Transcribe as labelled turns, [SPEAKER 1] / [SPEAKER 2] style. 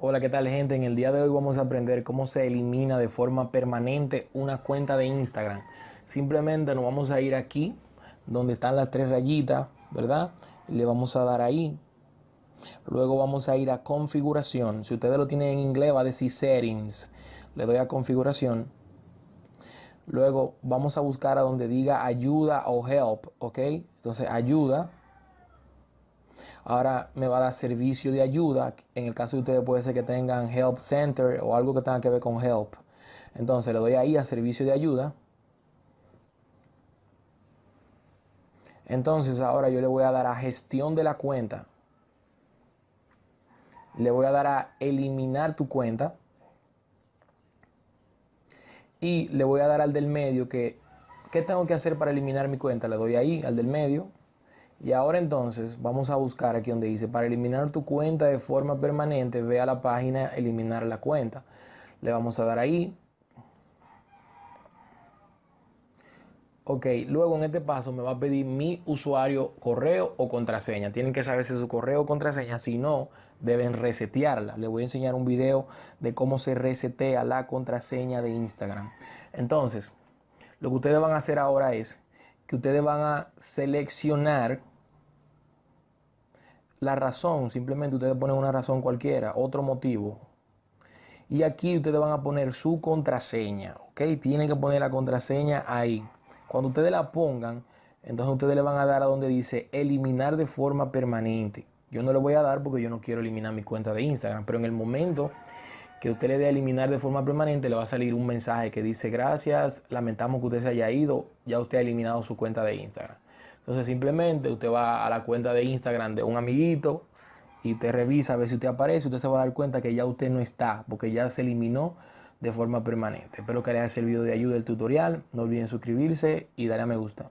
[SPEAKER 1] Hola, ¿qué tal gente? En el día de hoy vamos a aprender cómo se elimina de forma permanente una cuenta de Instagram. Simplemente nos vamos a ir aquí, donde están las tres rayitas, ¿verdad? Le vamos a dar ahí. Luego vamos a ir a configuración. Si ustedes lo tienen en inglés va a decir settings. Le doy a configuración. Luego vamos a buscar a donde diga ayuda o help, ¿ok? Entonces ayuda Ahora me va a dar servicio de ayuda. En el caso de ustedes puede ser que tengan Help Center o algo que tenga que ver con Help. Entonces le doy ahí a servicio de ayuda. Entonces ahora yo le voy a dar a gestión de la cuenta. Le voy a dar a eliminar tu cuenta. Y le voy a dar al del medio que, ¿qué tengo que hacer para eliminar mi cuenta? Le doy ahí al del medio. Y ahora entonces vamos a buscar aquí donde dice para eliminar tu cuenta de forma permanente, ve a la página eliminar la cuenta. Le vamos a dar ahí. Ok, luego en este paso me va a pedir mi usuario, correo o contraseña. Tienen que saber si su correo o contraseña, si no, deben resetearla. Les voy a enseñar un video de cómo se resetea la contraseña de Instagram. Entonces, lo que ustedes van a hacer ahora es que ustedes van a seleccionar la razón, simplemente ustedes ponen una razón cualquiera, otro motivo. Y aquí ustedes van a poner su contraseña, ¿ok? Tienen que poner la contraseña ahí. Cuando ustedes la pongan, entonces ustedes le van a dar a donde dice eliminar de forma permanente. Yo no le voy a dar porque yo no quiero eliminar mi cuenta de Instagram, pero en el momento que usted le dé a eliminar de forma permanente, le va a salir un mensaje que dice gracias, lamentamos que usted se haya ido, ya usted ha eliminado su cuenta de Instagram. Entonces simplemente usted va a la cuenta de Instagram de un amiguito y te revisa a ver si usted aparece, usted se va a dar cuenta que ya usted no está, porque ya se eliminó de forma permanente. Espero que les haya servido de ayuda el tutorial, no olviden suscribirse y darle a me gusta.